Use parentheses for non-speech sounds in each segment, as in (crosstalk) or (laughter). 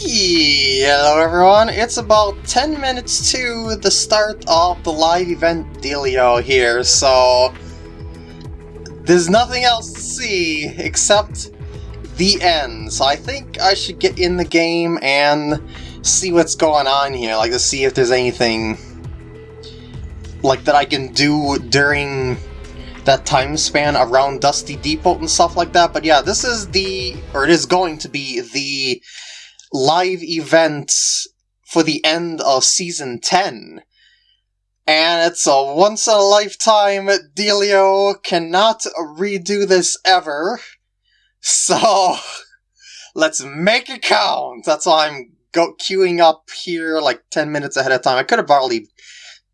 Hello everyone, it's about 10 minutes to the start of the live event dealio here, so there's nothing else to see except the end. So I think I should get in the game and see what's going on here, like to see if there's anything like that I can do during that time span around Dusty Depot and stuff like that. But yeah, this is the, or it is going to be the live event for the end of Season 10. And it's a once-in-a-lifetime dealio, cannot redo this ever. So, (laughs) let's make it count! That's why I'm go queuing up here like 10 minutes ahead of time. I could have probably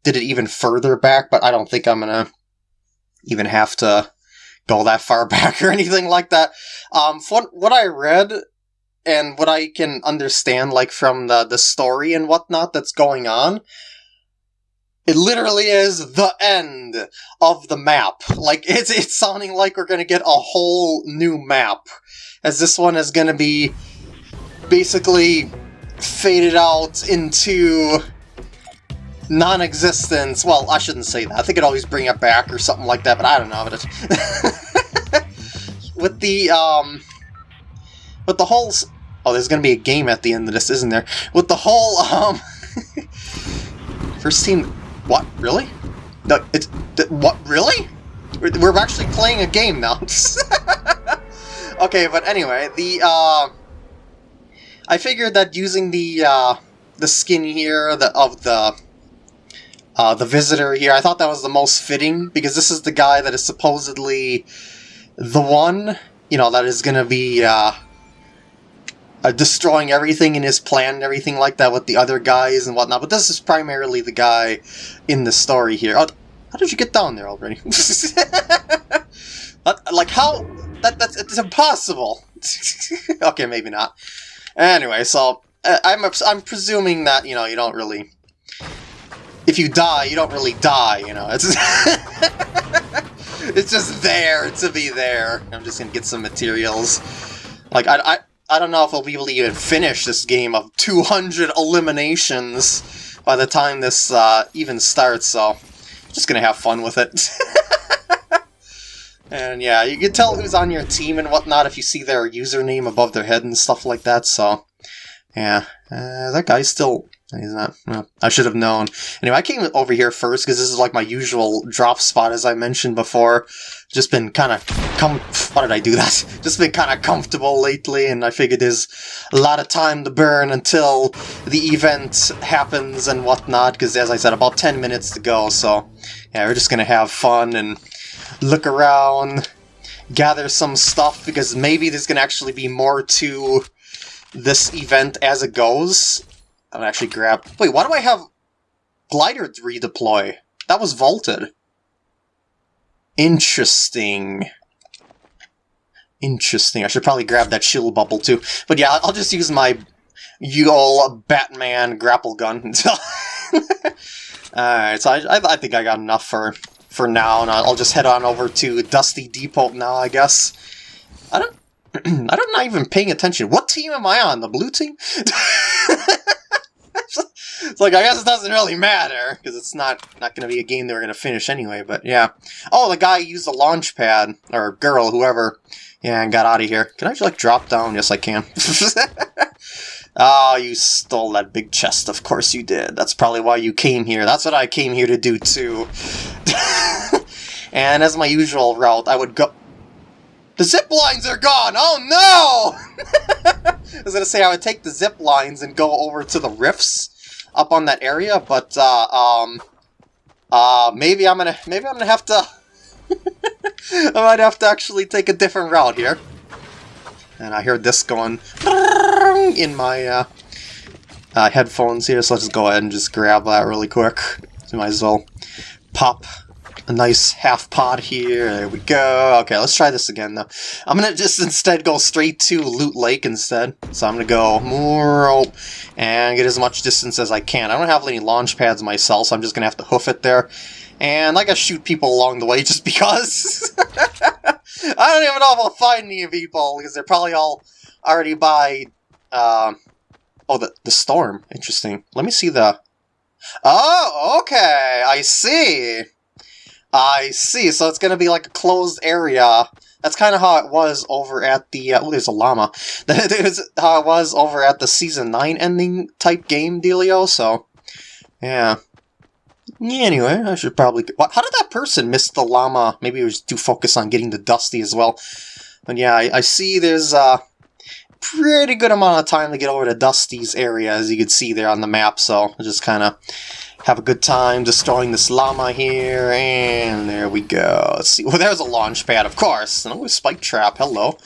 did it even further back, but I don't think I'm gonna even have to go that far (laughs) back or anything like that. Um, what, what I read and what I can understand, like from the, the story and whatnot that's going on, it literally is the end of the map. Like, (laughs) it's, it's sounding like we're gonna get a whole new map. As this one is gonna be basically faded out into non-existence. Well, I shouldn't say that. I think it always bring it back or something like that, but I don't know. But (laughs) with the um, with the whole oh, there's gonna be a game at the end of this, isn't there? With the whole um, (laughs) first team. What really? No, it's what really? We're actually playing a game now. (laughs) okay, but anyway, the uh, I figured that using the uh, the skin here the, of the uh, the visitor here. I thought that was the most fitting because this is the guy that is supposedly the one, you know, that is to be uh, uh, destroying everything in his plan and everything like that with the other guys and whatnot. But this is primarily the guy in the story here. Oh, how did you get down there already? (laughs) like how? That that's it's impossible. (laughs) okay, maybe not. Anyway, so uh, I'm I'm presuming that you know you don't really if you die, you don't really die, you know. It's (laughs) it's just there to be there. I'm just gonna get some materials. Like, I, I, I don't know if I'll be able to even finish this game of 200 eliminations by the time this uh, even starts, so I'm just gonna have fun with it. (laughs) and yeah, you can tell who's on your team and whatnot if you see their username above their head and stuff like that, so... Yeah, uh, that guy's still He's not. Well, I should have known. Anyway, I came over here first because this is like my usual drop spot, as I mentioned before. Just been kind of com. Why did I do that? (laughs) Just been kind of comfortable lately, and I figured there's a lot of time to burn until the event happens and whatnot. Because as I said, about 10 minutes to go. So yeah, we're just gonna have fun and look around, gather some stuff because maybe there's gonna actually be more to this event as it goes I'm actually grab... Wait, why do I have glider redeploy? That was vaulted. Interesting. Interesting. I should probably grab that shield bubble too. But yeah, I'll just use my Yule Batman grapple gun. (laughs) Alright, so I, I, think I got enough for, for now, and I'll just head on over to Dusty Depot now, I guess. I don't... (clears throat) I'm not even paying attention. What team am I on? The blue team? (laughs) it's like I guess it doesn't really matter because it's not not going to be a game that we're going to finish anyway. But yeah. Oh, the guy used a launch pad or girl, whoever. Yeah, and got out of here. Can I just like drop down? Yes, I can. (laughs) oh, you stole that big chest. Of course you did. That's probably why you came here. That's what I came here to do too. (laughs) and as my usual route, I would go. The zip lines are gone! Oh no! (laughs) I was gonna say I would take the zip lines and go over to the rifts up on that area, but uh, um, uh, maybe I'm gonna maybe I'm gonna have to (laughs) I might have to actually take a different route here. And I hear this going (laughs) in my uh, uh, headphones here, so let's just go ahead and just grab that really quick. So might as well pop a nice half pot here. There we go. Okay, let's try this again, though. I'm going to just instead go straight to Loot Lake instead. So I'm going to go and get as much distance as I can. I don't have any launch pads myself, so I'm just going to have to hoof it there. And I gotta shoot people along the way just because. (laughs) I don't even know if I'll find any people, because they're probably all already by... Uh, Oh, the, the storm. Interesting. Let me see the... Oh, okay. I see. I see. So it's going to be like a closed area. That's kind of how it was over at the... Uh, oh, there's a llama. (laughs) That how it was over at the Season 9 ending type game dealio, so... Yeah. Anyway, I should probably... How did that person miss the llama? Maybe he was too focused on getting the Dusty as well. But yeah, I, I see there's a pretty good amount of time to get over to Dusty's area, as you can see there on the map, so just kind of have a good time destroying this llama here, and there we go. Let's see. Well, there's a launch pad, of course. And oh, spike trap. Hello.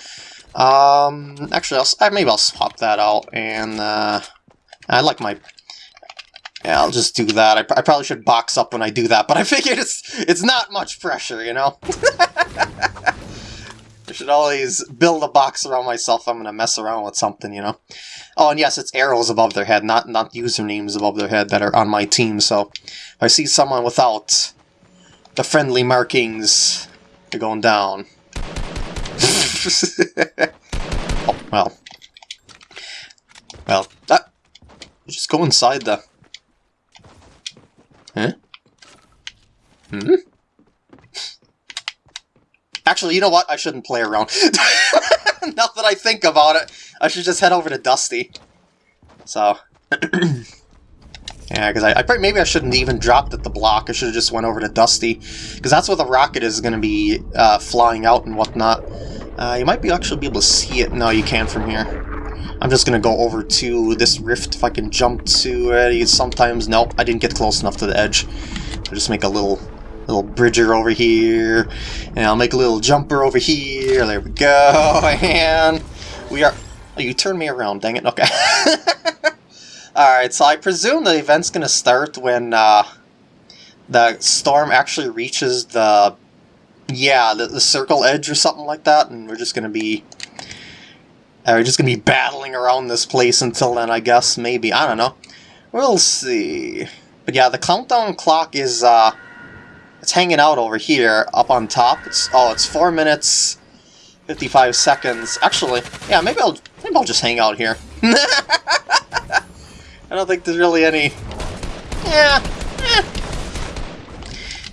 Um, actually, I'll, maybe I'll swap that out, and uh, I like my yeah, I'll just do that. I, I, probably should box up when I do that, but I figured it's it's not much pressure, you know? (laughs) I should always build a box around myself I'm to mess around with something, you know? Oh, and yes, it's arrows above their head, not, not usernames above their head that are on my team, so if I see someone without the friendly markings, they're going down. (laughs) oh, well. Well, that... Just go inside the... Huh? Hmm? Actually, you know what? I shouldn't play around. (laughs) now that I think about it, I should just head over to Dusty. So... (clears throat) yeah, because I, I maybe I shouldn't even dropped at the block. I should have just went over to Dusty. Because that's where the rocket is going to be uh, flying out and whatnot. Uh, you might be actually be able to see it. No, you can from here. I'm just going to go over to this rift if I can jump to it. Sometimes, nope, I didn't get close enough to the edge. I'll just make a little little bridger over here, and I'll make a little jumper over here, there we go, (laughs) and we are... Oh, you turned me around, dang it, okay. (laughs) Alright, so I presume the event's gonna start when uh, the storm actually reaches the... Yeah, the, the circle edge or something like that, and we're just gonna be... Uh, we're just gonna be battling around this place until then, I guess, maybe, I don't know. We'll see. But yeah, the countdown clock is, uh, it's hanging out over here, up on top. It's Oh, it's 4 minutes, 55 seconds. Actually, yeah, maybe I'll, maybe I'll just hang out here. (laughs) I don't think there's really any... Yeah, eh.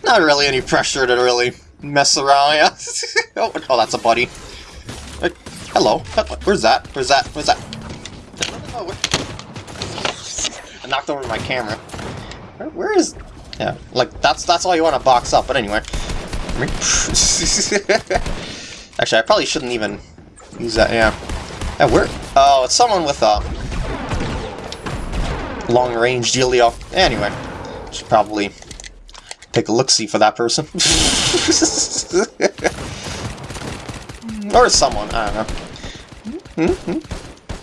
Not really any pressure to really mess around, yeah. (laughs) oh, oh, that's a buddy. Uh, hello. Where's that? Where's that? Where's that? I knocked over my camera. where, where is... Yeah, like, that's that's all you want to box up, but anyway. (laughs) Actually, I probably shouldn't even use that, yeah. Yeah, where? Oh, it's someone with a long-range dealio. Anyway, should probably take a look-see for that person. (laughs) or someone, I don't know. Mm -hmm.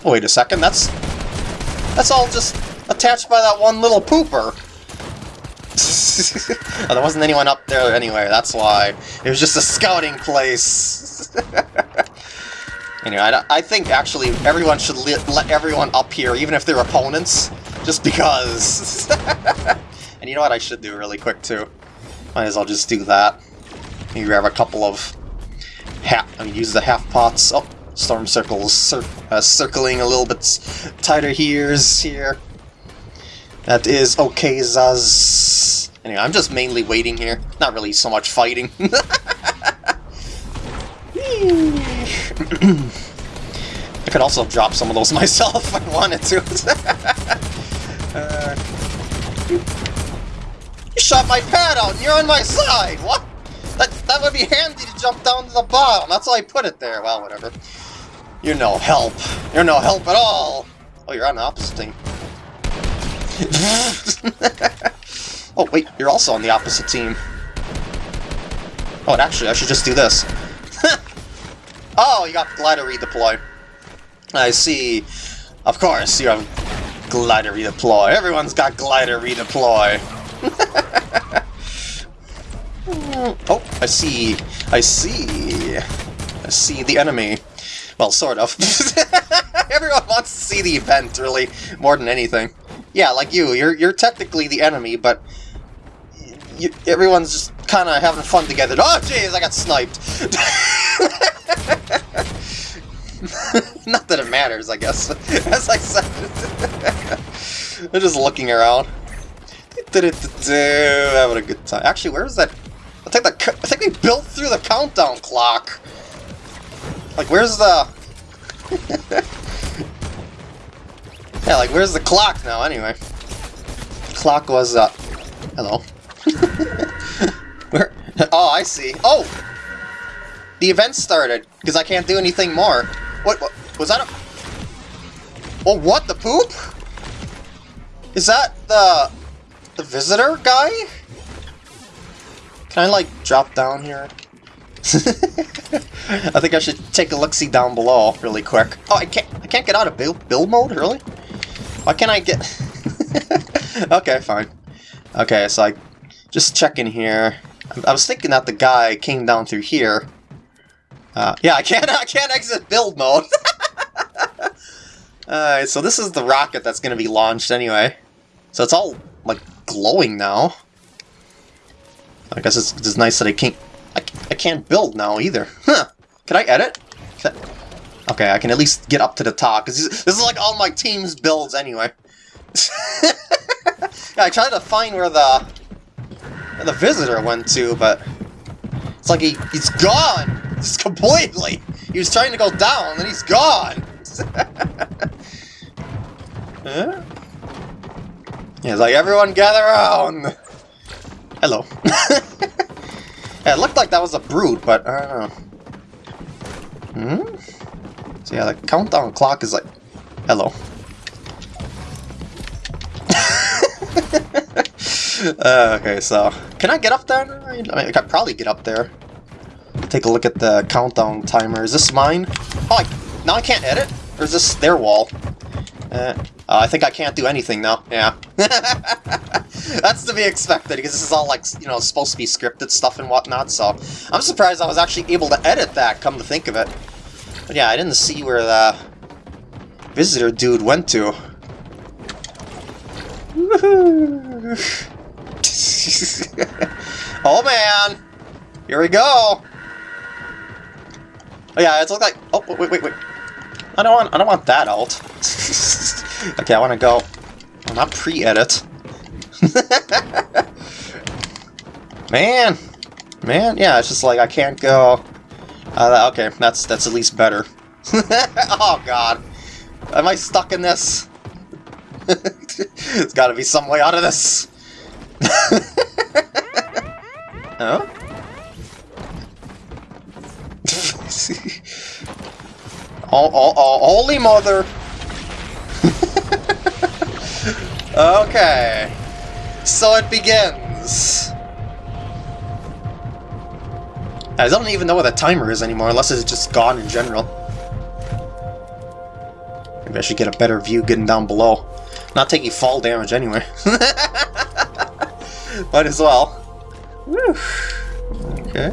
wait a second, that's... That's all just attached by that one little pooper. (laughs) oh, there wasn't anyone up there anyway, that's why. It was just a scouting place. (laughs) anyway, I, I, think actually everyone should let, everyone up here, even if they're opponents, just because. (laughs) and you know what I should do really quick too? Might as well just do that. Maybe grab a couple of half, I mean, use the half pots. Oh, storm circles cir uh, circling a little bit tighter here's here. That is okay, Zaz. Anyway, I'm just mainly waiting here. Not really so much fighting. (laughs) I could also drop some of those (laughs) myself if I wanted to. (laughs) uh, you shot my pad out and you're on my side! What? That, that would be handy to jump down to the bottom. That's why I put it there. Well, whatever. You're no help. You're no help at all. Oh, you're on the opposite team. Oh, wait, you're also on the opposite team. Oh, actually, I should just do this. (laughs) oh, you got glider redeploy. I see. Of course, you have glider redeploy. Everyone's got glider redeploy. (laughs) oh, I see. I see. I see the enemy. Well, sort of. (laughs) Everyone wants to see the event, really, more than anything. Yeah, like you. You're you're technically the enemy, but you, everyone's just kind of having fun together. Oh, jeez, I got sniped. (laughs) Not that it matters, I guess. (laughs) As I said, (laughs) they're just looking around. Having a good time. Actually, where's that? I think the I think they built through the countdown clock. Like, where's the? yeah, like where's the clock now? Anyway, clock was uh. Hello. Where? Oh, I see. Oh, the event started because I can't do anything more. What, what was that? A... Oh, what the poop? Is that the the visitor guy? Can I like drop down here? (laughs) I think I should take a look-see down below really quick. Oh, I can't I can't get out of build, build mode, really? Why can't I get... (laughs) okay, fine. Okay, so I just checking here. I was thinking that the guy came down through here. Uh, yeah, I can't (laughs) I can't exit build mode. (laughs) Alright, so this is the rocket that's going to be launched anyway. So it's all, like, glowing now. I guess it's, it's nice that I can't... I, I can't build now either. (laughs) Huh. Can I edit? Can I, okay, I can at least get up to the top, because this, this is like all my team's builds anyway. yeah, I tried to find where the where the visitor went too, but it's like he, he's gone! Just completely! He was trying to go down, and he's gone! (laughs) huh? Yeah, it's like, everyone gather around! Hello. yeah, (laughs) it looked like that was a brood, but I don't know. Hmm? So yeah, the countdown clock is like... Hello. (laughs) (laughs) uh, okay, so... Can I get up there? I mean, I could probably get up there. Take a look at the countdown timer. Is this mine? Oh, I, now I can't edit? Or is this their wall? Uh, uh, I think I can't do anything now. Yeah. (laughs) That's to be expected, because this is all, like, you know, supposed to be scripted stuff and whatnot, so... I'm surprised I was actually able to edit that, come to think of it. But yeah, I didn't see where the visitor dude went to. (laughs) oh man! Here we go! Oh yeah, it's look like... Oh, wait, wait, wait. I don't want I don't want that alt. (laughs) okay, I want to go. Well, not pre-edit. (laughs) man, man, yeah, it's just like I can't go. Uh, okay, that's that's at least better. oh God, am I stuck in this? There's got to be some way out of this. Oh, oh, (laughs) holy mother! (laughs) okay. So it begins. I don't even know what the timer is anymore, unless it's just gone in general. Maybe I should get a better view getting down below. Not taking fall damage anyway. (laughs) Might as well. Whew. Okay.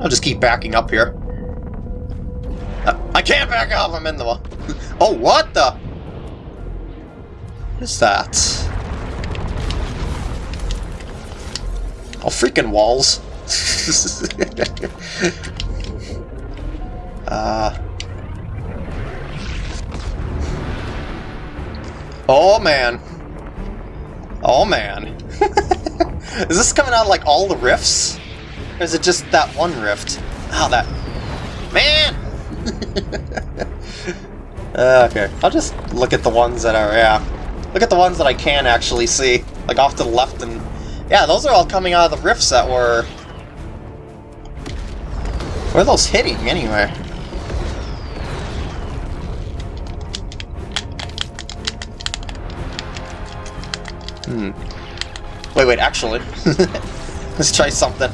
I'll just keep backing up here. I can't back off, I'm in the (laughs) oh, what the? What is that? Oh, freaking walls. (laughs) uh... Oh, man. Oh, man. (laughs) is this coming out of, like, all the rifts? Or is it just that one rift? Oh, that... Man! (laughs) uh, okay, I'll just look at the ones that are, yeah. Look at the ones that I can actually see, like off to the left and... Yeah, those are all coming out of the rifts that were... Where are those hitting, anyway? Hmm. Wait, wait, actually. (laughs) Let's try something.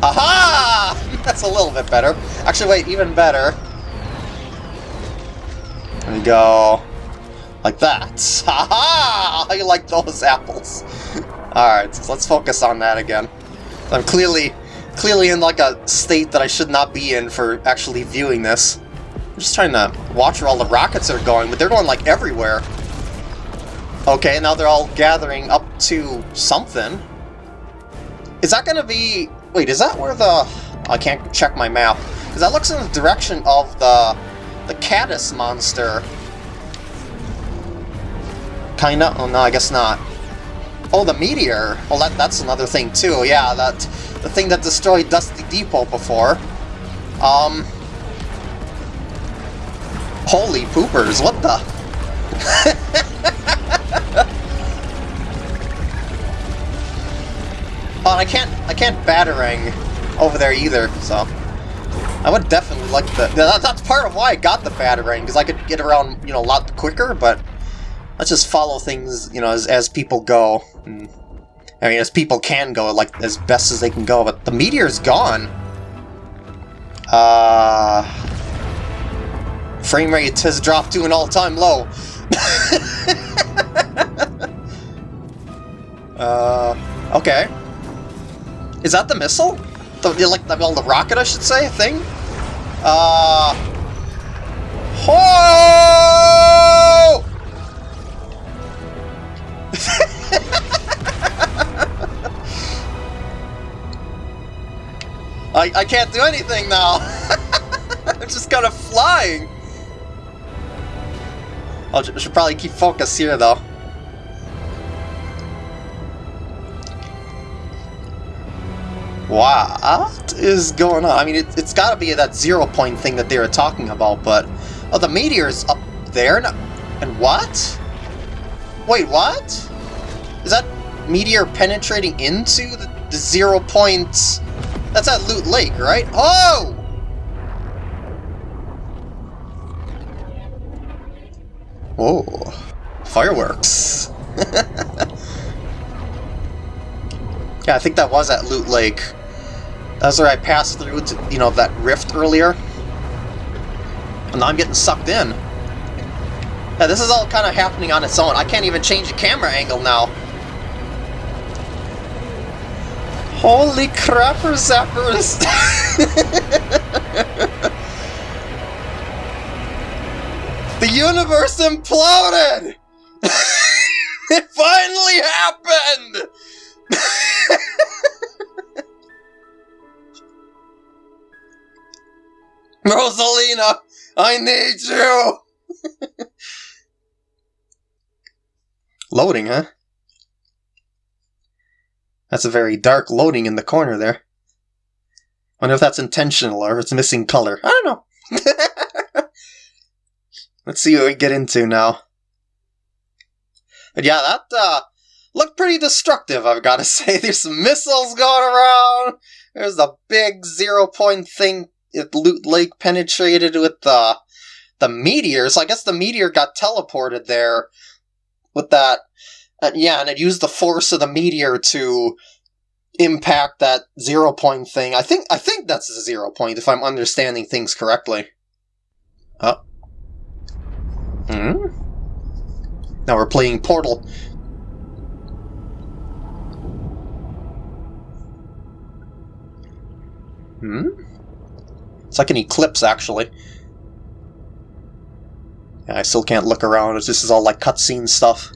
Aha! (laughs) That's a little bit better. Actually, wait, even better. There we go. Like that. (laughs) Haha! I like those apples. Alright, so let's focus on that again. I'm clearly clearly in like a state that I should not be in for actually viewing this. I'm just trying to watch where all the rockets are going, but they're going like everywhere. Okay, now they're all gathering up to something. Is that gonna be... Wait, is that where the... I can't check my map. Because that looks in the direction of the the Cattus monster. Kinda? Oh no, I guess not. Oh, the meteor! Well, that, that's another thing too, yeah, that the thing that destroyed Dusty Depot before. Um... Holy poopers, what the? (laughs) oh, and I can't, I can't batarang over there either, so... I would definitely like the... That, that's part of why I got the batarang, because I could get around, you know, a lot quicker, but... Let's just follow things, you know, as, as people go. And, I mean, as people can go, like, as best as they can go, but the meteor's gone. Uh... Frame rate has dropped to an all-time low. (laughs) uh, okay. Is that the missile? The, like, the, well, the rocket, I should say, thing? Uh... Oh! (laughs) I, I can't do anything now! (laughs) I'm just kind of flying! I should probably keep focus here, though. What is going on? I mean, it, has got to be that zero point thing that they were talking about, but... Oh, the meteor's up there? No, and what? Wait, what? Is that meteor penetrating into the, the zero point... That's at Loot Lake, right? Oh! Oh, fireworks. (laughs) yeah, I think that was at Loot Lake. That's where I passed through to, you know, that rift earlier. And now I'm getting sucked in. Yeah, this is all kind of happening on its own. I can't even change the camera angle now. Holy crapper zappers! (laughs) the universe imploded! (laughs) it finally happened! (laughs) Rosalina, I need you! (laughs) Loading, huh? That's a very dark loading in the corner there. I wonder if that's intentional or if it's missing color. I don't know. (laughs) Let's see what we get into now. But yeah, that uh, looked pretty destructive, I've got to (laughs) say. There's some missiles going around. There's the big zero point thing at Loot Lake penetrated with the the meteor. So I guess the meteor got teleported there with that. Uh, yeah, and it used the force of the meteor to impact that zero point thing. I think I think that's a zero point if I'm understanding things correctly. Oh. Hmm. Now we're playing Portal. Hmm. It's like an eclipse, actually. Yeah, I still can't look around. This is all like cutscene stuff.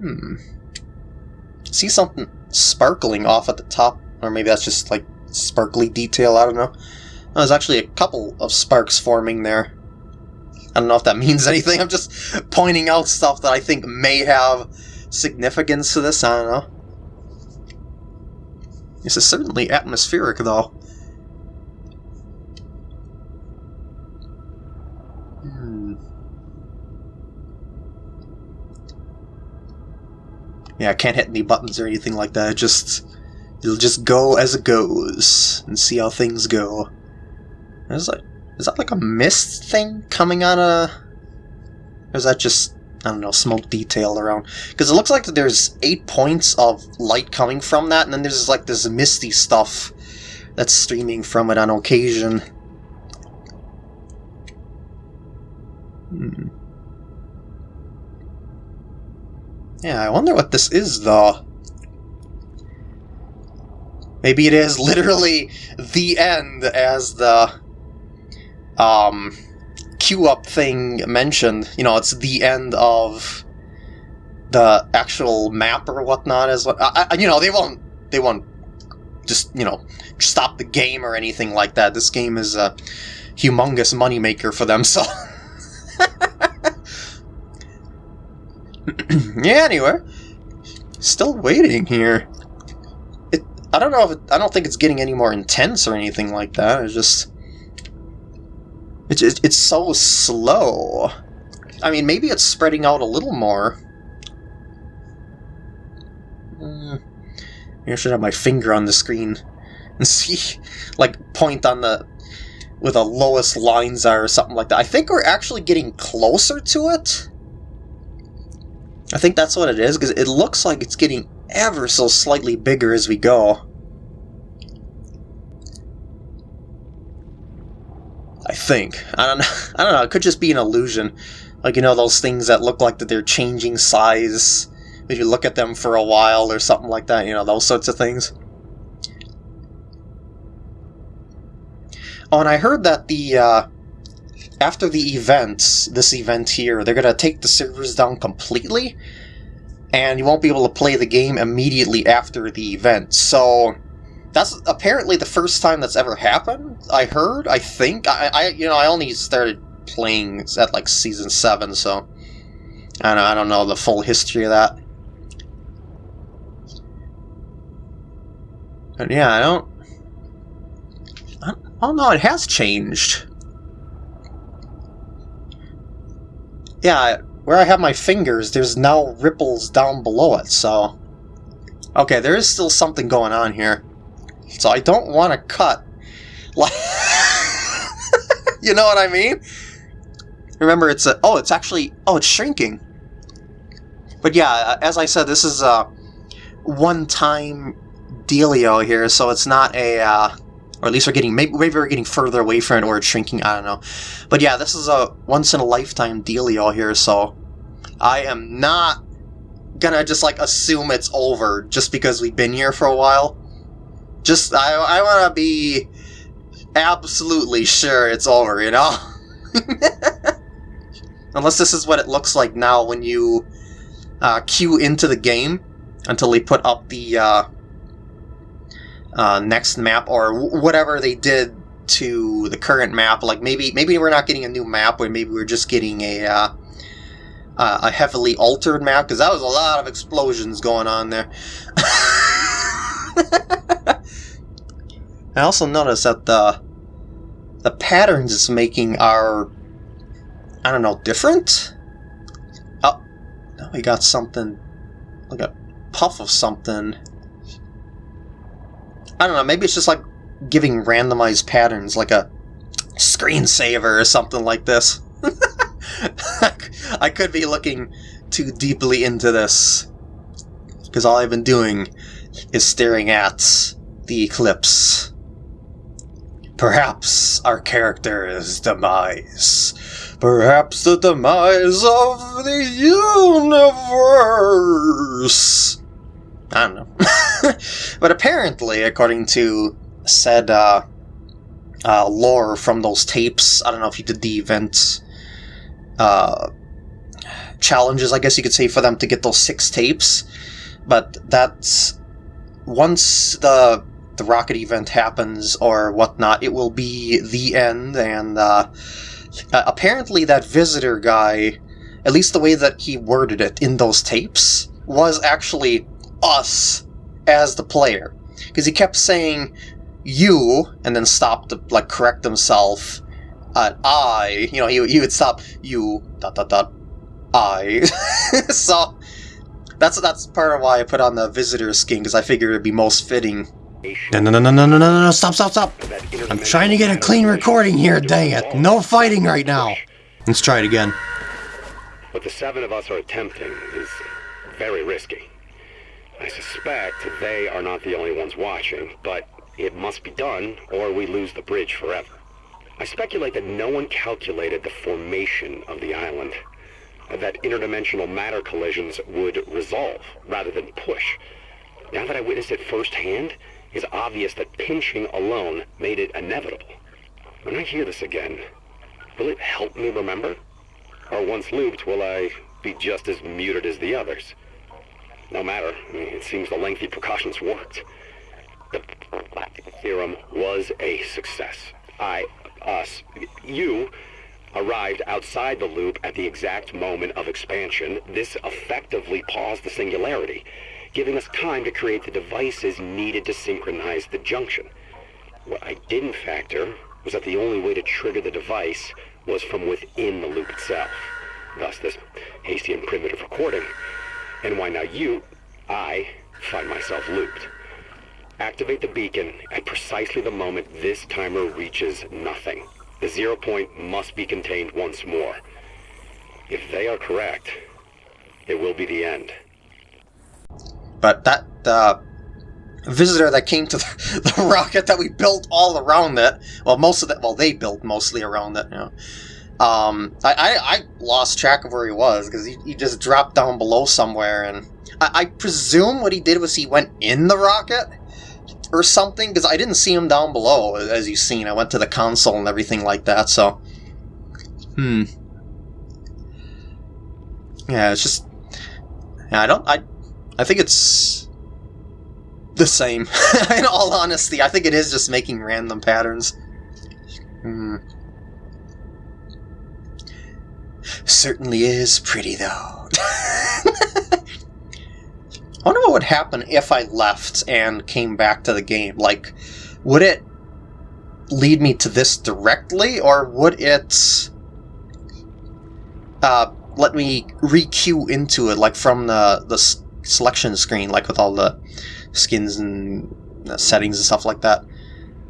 Hmm. See something sparkling off at the top, or maybe that's just like sparkly detail, I don't know. there's actually a couple of sparks forming there. I don't know if that (laughs) means anything, I'm just pointing out stuff that I think may have significance to this, I don't know. This is certainly atmospheric, though. Hmm. Yeah, I can't hit any buttons or anything like that. It just it'll just go as it goes and see how things go. Is that is that like a mist thing coming out of... Or is that just I don't know smoke detail around? Because it looks like there's eight points of light coming from that, and then there's like this misty stuff that's streaming from it on occasion. Hmm. Yeah, I wonder what this is, though. Maybe it is (laughs) literally the end, as the um, queue-up thing mentioned. You know, it's the end of the actual map or whatnot. As I, I, you know, they won't they won't just, you know, stop the game or anything like that. This game is a humongous moneymaker for them, (laughs) so... (clears throat) yeah, anyway. Still waiting here. It, I don't know if it, I don't think it's getting any more intense or anything like that. It's just... It's, it's so slow. I mean, maybe it's spreading out a little more. Mm. Maybe I should have my finger on the screen and (laughs) see, like, point on the where the lowest lines are or something like that. I think we're actually getting closer to it. I think that's what it is, because it looks like it's getting ever so slightly bigger as we go. I think. I don't know. (laughs) I don't know. It could just be an illusion. Like, you know, those things that look like that they're changing size if you look at them for a while or something like that, you know, those sorts of things. Oh, and I heard that the, uh, after the events, this event here, they're gonna take the servers down completely, and you won't be able to play the game immediately after the event, so... That's apparently the first time that's ever happened, I heard, I think. I, I you know, I only started playing at, like, Season 7, so... I don't, I don't know the full history of that. But yeah, I don't... Oh no, it has changed. Yeah, where I have my fingers, there's now ripples down below it, so... Okay, there is still something going on here. So I don't want to cut. Like... (laughs) you know what I mean? Remember, it's a... Oh, it's actually... Oh, it's shrinking. But yeah, uh, as I said, this is a one-time dealio here, so it's not a... Uh, or at least we're getting maybe, we're getting further away from it or it's shrinking i don't know but yeah this is a once in a lifetime dealio here so i am not gonna just like assume it's over just because we've been here for a while just i, I want to be absolutely sure it's over you know (laughs) unless this is what it looks like now when you uh, queue into the game until they put up the uh, uh, next map or whatever they did to the current map. Like maybe maybe we're not getting a new map, or maybe we're just getting a uh, a heavily altered map because that was a lot of explosions going on there. (laughs) I also noticed that the the patterns it's making are I don't know different. Oh, now we got something like a puff of something. I don't know, maybe it's just like giving randomized patterns, like a screensaver or something like this. (laughs) I could be looking too deeply into this, because all I've been doing is staring at the eclipse. Perhaps our character's demise. Perhaps the demise of the universe. I don't know. (laughs) but apparently, according to said uh, uh, lore from those tapes, I don't know if you did the event uh, challenges, I guess you could say, for them to get those six tapes. But that's once the the rocket event happens or whatnot, it will be the end. And uh, apparently, that visitor guy, at least the way that he worded it in those tapes, was actually us as the player. Because he kept saying you, and then stopped to like correct himself at I. You know, he, he would stop you, dot dot dot, I. (laughs) so, that's that's part of why I put on the visitor skin, because I figured it'd be most fitting. No, no, no, no, no, no, no, no, stop, stop, stop! I'm trying to get a clean recording here, dang it. No fighting right now. Let's try it again. What the seven of us are attempting is very risky. I suspect they are not the only ones watching, but it must be done or we lose the bridge forever. I speculate that no one calculated the formation of the island, that interdimensional matter collisions would resolve rather than push. Now that I witnessed it firsthand, it's obvious that pinching alone made it inevitable. When I hear this again, will it help me remember? Or once looped, will I be just as muted as the others? No matter. It seems the lengthy precautions worked. The theorem was a success. I, us, you arrived outside the loop at the exact moment of expansion. This effectively paused the singularity, giving us time to create the devices needed to synchronize the junction. What I didn't factor was that the only way to trigger the device was from within the loop itself. Thus this hasty and primitive recording. And why now you, I, find myself looped. Activate the beacon at precisely the moment this timer reaches nothing. The zero point must be contained once more. If they are correct, it will be the end. But that uh, visitor that came to (laughs) the, the, rocket that we built all around it, well, most of it, well, they built mostly around it, you know. Um, I, I, I lost track of where he was because he, he just dropped down below somewhere, and I, I presume what he did was he went in the rocket or something because I didn't see him down below, as you've seen. I went to the console and everything like that, so. Hmm. Yeah, it's just. I don't. I, I think it's the same. (laughs) In all honesty, I think it is just making random patterns. Hmm. Certainly is pretty, though. (laughs) I wonder what would happen if I left and came back to the game. Like, would it lead me to this directly, or would it uh, let me re-queue into it, like from the, the selection screen, like with all the skins and settings and stuff like that?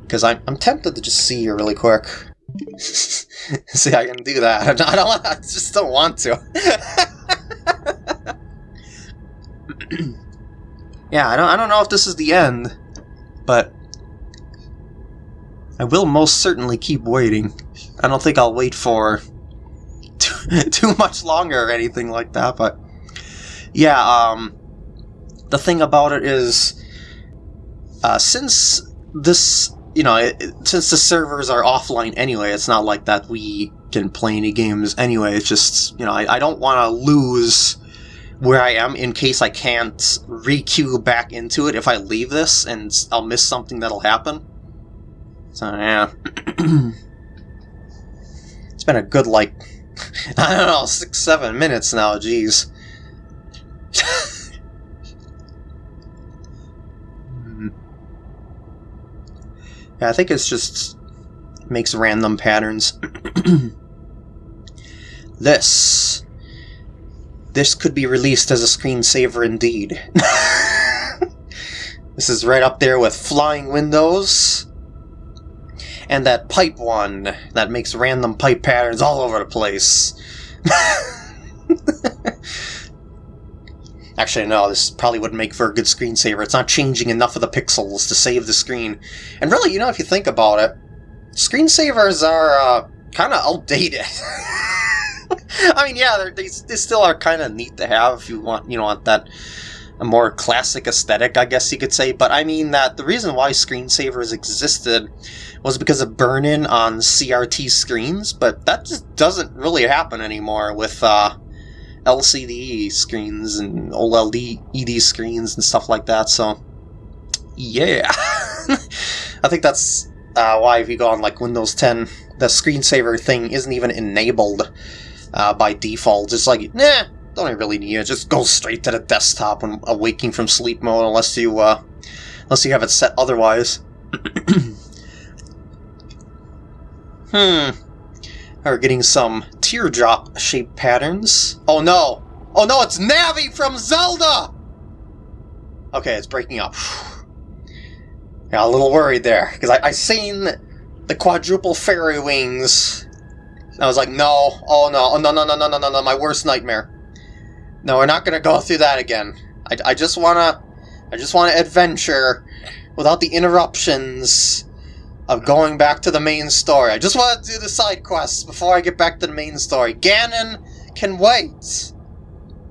Because I'm, I'm tempted to just see you really quick. (laughs) see, I can do that. (laughs) I don't. I just don't want to. (laughs) yeah, I don't, I don't know if this is the end, but I will most certainly keep waiting. I don't think I'll wait for too, too much longer or anything like that, but yeah, um, the thing about it is, uh, since this, you know, it, since the servers are offline anyway, it's not like that we can play any games anyway, it's just, you know, I, I don't want to lose where I am in case I can't re-queue back into it if I leave this and I'll miss something that'll happen. So yeah. (clears throat) it's been a good like (laughs) I don't know, six, seven minutes now, jeez. (laughs) yeah, I think it's just makes random patterns. (clears throat) this this could be released as a screensaver indeed. (laughs) this is right up there with Flying Windows, and that pipe one that makes random pipe patterns all over the place. (laughs) Actually, no, this probably wouldn't make for a good screensaver. It's not changing enough of the pixels to save the screen. And really, you know, if you think about it, screensavers are uh, kind of outdated. (laughs) I mean, yeah, they they still are kind of neat to have if you want, you know, want that a more classic aesthetic, I guess you could say. But I mean that the reason why screensavers existed was because of burn-in on CRT screens, but that just doesn't really happen anymore with uh, LCD screens and OLED screens and stuff like that. So, yeah, (laughs) I think that's uh, why if you go on like Windows 10, the screensaver thing isn't even enabled uh, by default. It's like, nah, don't really need it. Just go straight to the desktop when awaking from sleep mode, unless you, uh, unless you have it set otherwise. (coughs) hmm. We're getting some teardrop shaped patterns. Oh no! Oh no, it's Navi from Zelda! Okay, it's breaking up. (sighs) Yeah, a little worried there, because I, I seen the quadruple fairy wings I was like, no, oh no, oh no, no, no, no, no, no, no, my worst nightmare. No, we're not gonna go through that again. I, I just wanna, I just wanna adventure without the interruptions of going back to the main story. I just want to do the side quests before I get back to the main story. Ganon can wait.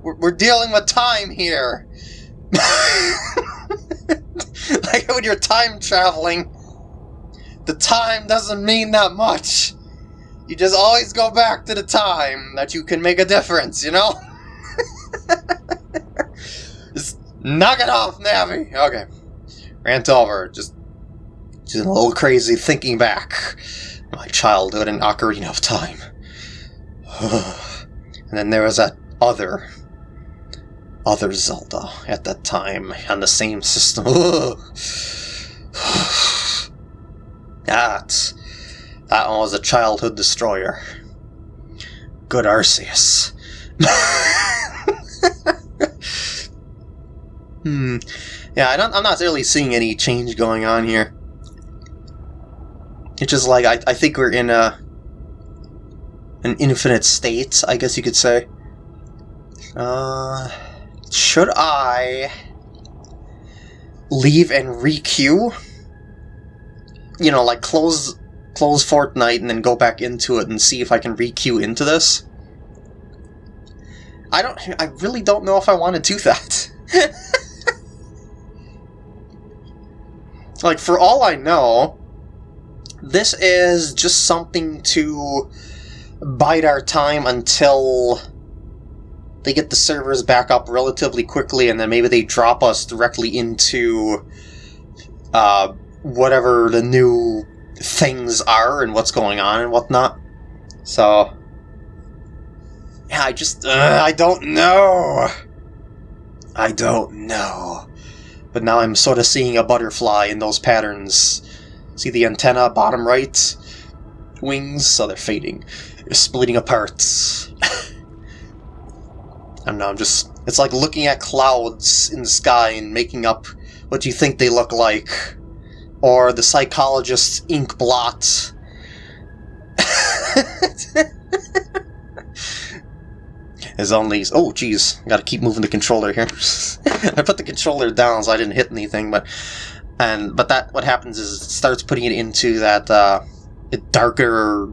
We're, we're dealing with time here. (laughs) like when you're time traveling, the time doesn't mean that much. You just always go back to the time that you can make a difference, you know? (laughs) just knock it off, Navi! Okay. rant over, just, just a little crazy thinking back. My childhood in Ocarina of Time. (sighs) and then there was that other, other Zelda at that time on the same system. (laughs) that, that one was a childhood destroyer. Good Arceus. (laughs) hmm. Yeah, I don't, I'm not really seeing any change going on here. It's just like, I, I think we're in a an infinite state, I guess you could say. Uh, should I leave and requeue? You know, like close close Fortnite and then go back into it and see if I can requeue into this? I don't. I really don't know if I want to do that. (laughs) like, for all I know, this is just something to bide our time until they get the servers back up relatively quickly, and then maybe they drop us directly into uh, whatever the new things are and what's going on and whatnot. So, yeah, I just, uh, I don't know. I don't know. But now I'm sort of seeing a butterfly in those patterns. See the antenna, bottom right? Wings, so they're fading. They're splitting apart. (laughs) I don't know, I'm just... It's like looking at clouds in the sky and making up what you think they look like or the psychologist's ink blot. (laughs) As only oh geez, gotta keep moving the controller here. (laughs) I put the controller down so I didn't hit anything, but and but that what happens is it starts putting it into that uh, darker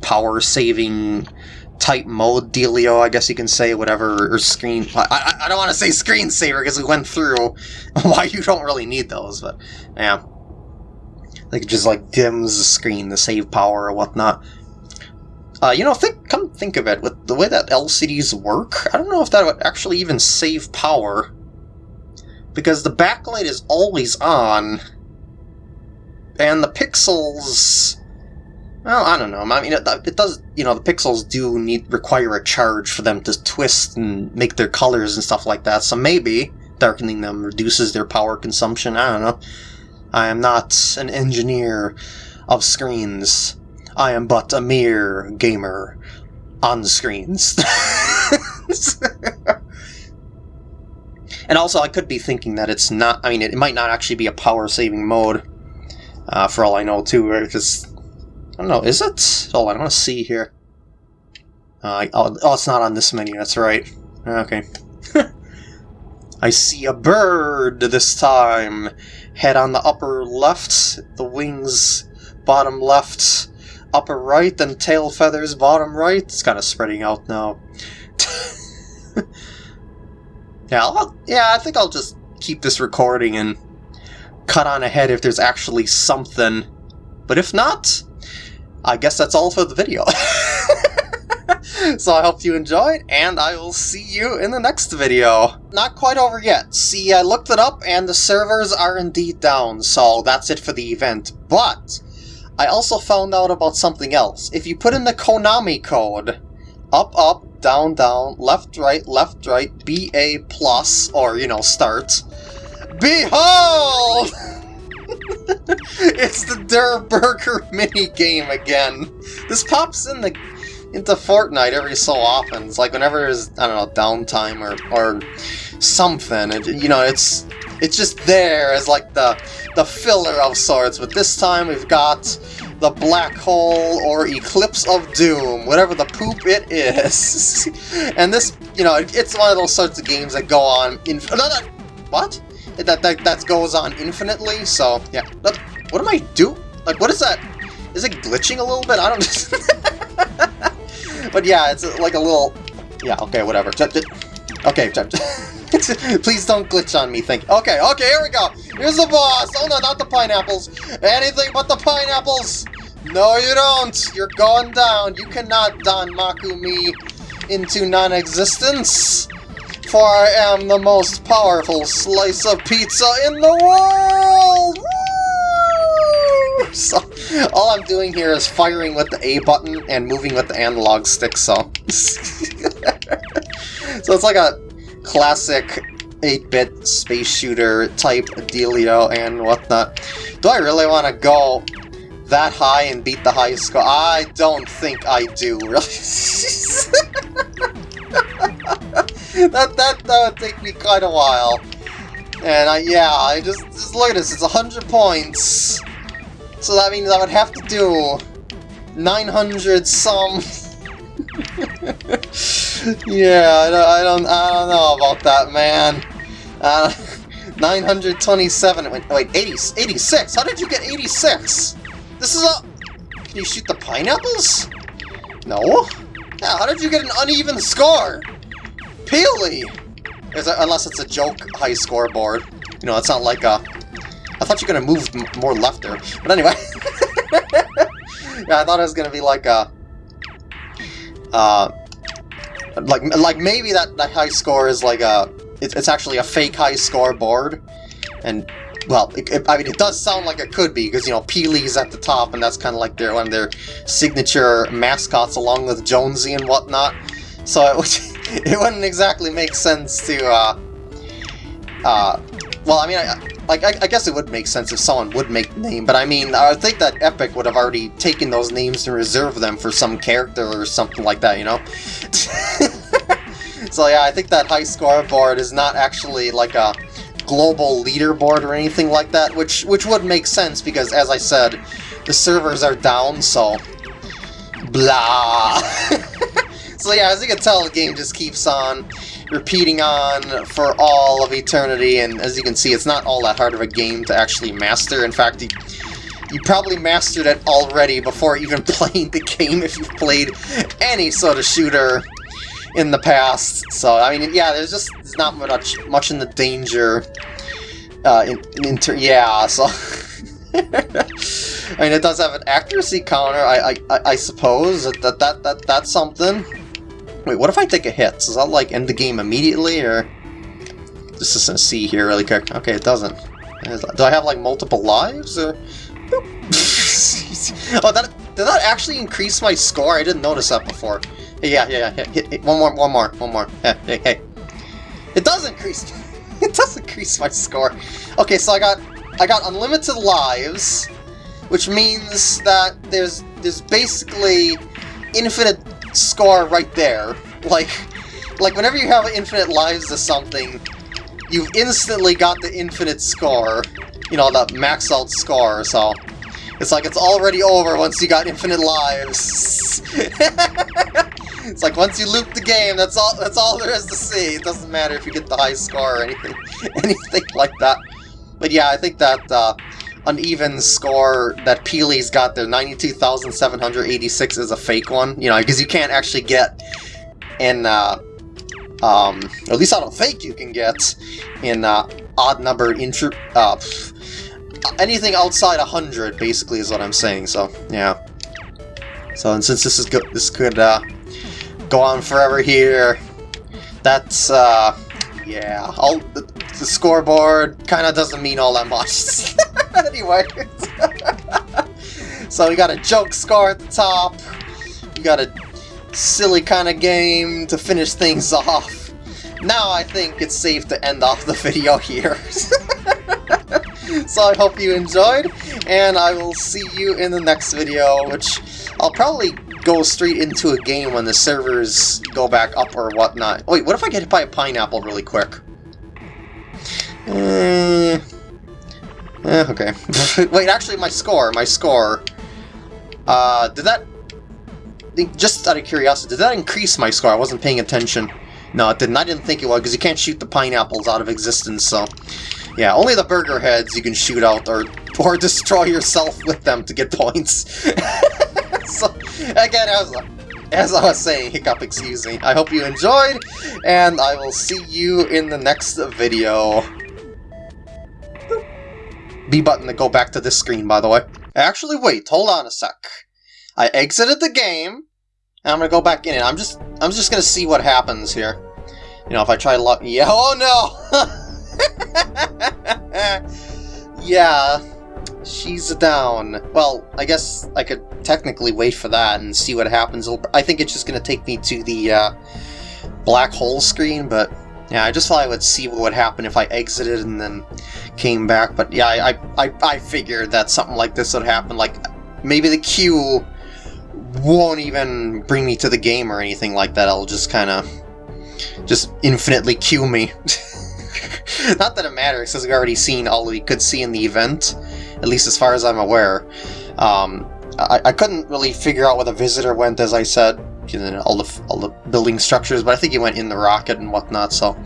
power saving type mode dealio, I guess you can say, whatever, or screen... I, I, don't want to say screensaver because we went through (laughs) why you don't really need those, but yeah. Like, just like dims the screen, the save power or whatnot. Uh, you know, think, come think of it, with the way that LCDs work, I don't know if that would actually even save power. Because the backlight is always on, and the pixels well, I don't know. I mean, it, it, does. You know, the pixels do need require a charge for them to twist and make their colors and stuff like that. So maybe darkening them reduces their power consumption. I don't know. I am not an engineer of screens. I am but a mere gamer on screens. (laughs) and also, I could be thinking that it's not. I mean, it, might not actually be a power saving mode. Uh, for all I know, too? Because I don't know, is it? Oh, I want to see here. Uh, oh, oh, it's not on this menu, that's right. Okay. (laughs) I see a bird this time. Head on the upper left, the wings bottom left, upper right, then tail feathers bottom right. It's kind of spreading out now. (laughs) yeah, I'll, yeah, I think I'll just keep this recording and cut on ahead if there's actually something. But if not, I guess that's all for the video. (laughs) so I hope you enjoyed, and I will see you in the next video. Not quite over yet. See, I looked it up, and the servers are indeed down, so that's it for the event. But, I also found out about something else. If you put in the Konami code, up, up, down, down, left, right, left, right, BA plus, or, you know, start, behold! (laughs) it's the Durrr Burger (laughs) mini game again. This pops in the into Fortnite every so often. It's like whenever there's I don't know downtime or or something. It, you know, it's it's just there as like the the filler of sorts. But this time we've got the black hole or eclipse of doom, whatever the poop it is. (laughs) and this, you know, it's one of those sorts of games that go on in. No, no, what? that, that, that goes on infinitely, so yeah. what am I do? Like, what is that? Is it glitching a little bit? I don't... (laughs) but yeah, it's like a little... Yeah, okay, whatever. Okay, (laughs) (laughs) please don't glitch on me, thank you. Okay, okay, here we go. Here's the boss. Oh no, not the pineapples. Anything but the pineapples. No, you don't. You're going down. You cannot Don Maku me into non-existence. for I am the most powerful slice of pizza in the world! Woo! (laughs) So, all I'm doing here is firing with the A button and moving with the analog stick, so... (laughs) so it's like a classic 8-bit space shooter type dealio and whatnot. Do I really want to go that high and beat the high score? I don't think I do, really. (laughs) that, that, that would take me quite a while. And I, yeah, I just, just look at this, it's 100 points. So that means I would have to do 900 some. (laughs) (laughs) yeah, I don't, I don't, I don't know about that, man. Uh, (laughs) 927, wait, wait 80, 86? How did you get 86? This is a... Can you shoot the pineapples? No? Yeah, how did you get an uneven score? Peely! Unless it's a joke high scoreboard. You know, it's not like a... I thought you were to move more left there. But anyway. (laughs) yeah, I thought it was to be like a... Uh, like, like maybe that, that high score is like a... It, it's actually a fake high scoreboard. And well, it, it, I mean, it does sound like it could be, because, you know, Peely's at the top, and that's kind of like their one of their signature mascots, along with Jonesy and whatnot. So it, would, (laughs) it wouldn't exactly make sense to, uh, uh, well, I mean, I, like, I, I, guess it would make sense if someone would make the name, but I mean, I think that Epic would have already taken those names and reserved them for some character or something like that, you know? (laughs) so yeah, I think that high scoreboard is not actually like a global leaderboard or anything like that, which which would make sense because, as I said, the servers are down, so... Blah! (laughs) so yeah, as you can tell, the game just keeps on repeating on for all of eternity, and as you can see, it's not all that hard of a game to actually master. In fact, you, you probably mastered it already before even (laughs) playing the game if you've played any sort of shooter in the past. So, I mean, yeah, there's just there's not much much in the danger. Uh, in, in yeah, so... (laughs) I mean, it does have an accuracy counter, I, I, I suppose. That, that, that, that's something. Wait, what if I take a hit? Does that, like, end the game immediately, or... This is a C here really quick. Okay, it doesn't. Do I have, like, multiple lives, or... (laughs) oh, that, did that actually increase my score? I didn't notice that before. Yeah, yeah, yeah. Hit, hit, one more, one more, one more. Hey, hey, hey. It does increase. (laughs) it does increase my score. Okay, so I got, I got unlimited lives, which means that there's, there's basically infinite score right there. Like, like whenever you have infinite lives to something, you've instantly got the infinite score. You know, the max out score. So it's like it's already over once you got infinite lives. (laughs) it's like once you loop the game, that's all that's all there is to see. It doesn't matter if you get the high score or anything (laughs) anything like that. But yeah, I think that uh, uneven score that Peely's got there, 92,786 is a fake one, you know, because you can't actually get in, uh, um, at least I don't think you can get in uh, odd numbered intro, uh, anything outside 100, basically, is what I'm saying, so, yeah. So, and since this is good, this could, uh, go on forever here, that's, uh, yeah, all, the, scoreboard kind of doesn't mean all that much. (laughs) anyway. (laughs) so we got a joke score at the top, we got a silly kind of game to finish things (laughs) off. Now I think it's safe to end off the video here. so I hope you enjoyed, and I will see you in the next video, which I'll probably go straight into a game when the servers go back up or whatnot. Wait, what if I get hit by a pineapple really quick? Uh, eh, okay. (laughs) Wait, actually, my score, my score. Uh, did that... Just out of curiosity, did that increase my score? I wasn't paying attention. No, it didn't. I didn't think it would, because you can't shoot the pineapples out of existence, so... Yeah, only the burger heads you can shoot out or, or (laughs) destroy yourself with them to get points. (laughs) so, again, as, as I was saying, Hiccup, excuse me, I hope you enjoyed, and I will see you in the next video. B button to go back to this screen, by the way. Actually, wait, hold on a sec. I exited the game, and I'm gonna go back in it. I'm just, I'm just gonna see what happens here. You know, if I try to lock... Yeah, oh no! (laughs) yeah, she's down. Well, I guess I could technically wait for that and see what happens. I think it's just to take me to the uh, black hole screen, but yeah, I just thought I would see what would happen if I exited and then came back. But yeah, I, I, I figured that something like this would happen. Like, maybe the queue won't even bring me to the game or anything like that. I'll just kind of just infinitely queue me. (laughs) Not that it matters, because we've already seen all we could see in the event, at least as far as I'm aware. Um, I, I couldn't really figure out where the visitor went, as I said, all the all the building structures, but I think he went in the rocket and whatnot. So,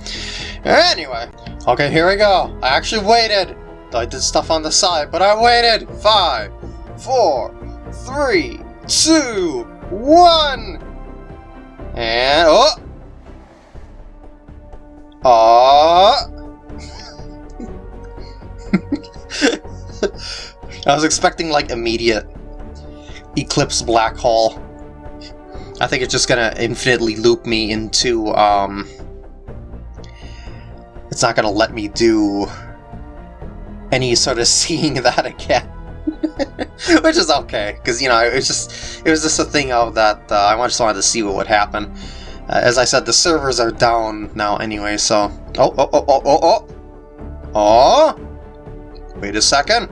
anyway, okay, here we go. I actually waited. I did stuff on the side, but I waited. Five, four, three, two, one, and oh. Aww. (laughs) I was expecting like immediate eclipse black hole. I think it's just gonna infinitely loop me into, um... It's not gonna let me do any sort of (laughs) seeing that again. (laughs) Which is okay, because, you know, it was just it was just a thing of that uh, I just wanted to see what would happen. Uh, as I said, the servers are down now anyway, so... Oh, oh, oh, oh, oh, oh! Oh! Wait a second.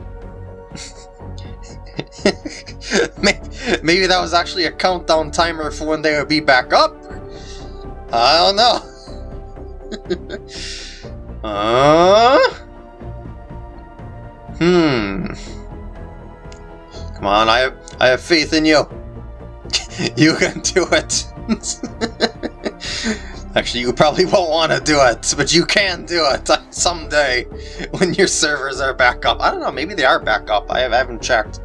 (laughs) Maybe that was actually a countdown timer for when they would be back up? I don't know. Uh? Hmm. Come on, I have, I have faith in you. (laughs) you can do it. (laughs) Actually, you probably won't want to do it, but you can do it (laughs) someday when your servers are back up. I don't know, maybe they are back up. I, have, I haven't checked.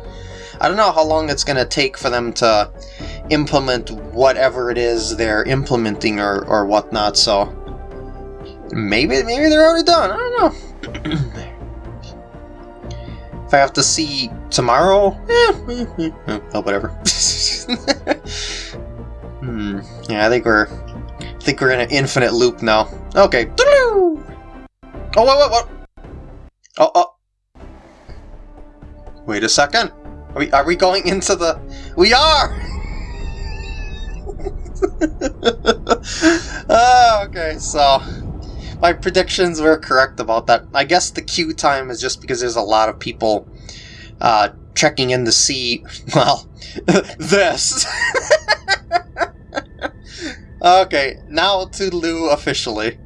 I don't know how long it's going to take for them to implement whatever it is they're implementing or, or whatnot, so maybe maybe they're already done. I don't know. (clears throat) if I have to see tomorrow, eh, oh, whatever. (laughs) hmm. Yeah, I think we're I think we're in an infinite loop now. Okay. Oh, wait, what, what? Oh, oh. Wait a second. Are we, are we going into the... We are! oh, (laughs) okay, so... My predictions were correct about that. I guess the queue time is just because there's a lot of people uh, checking in to see, (laughs) well, (laughs) this. (laughs) okay, now to Lou officially.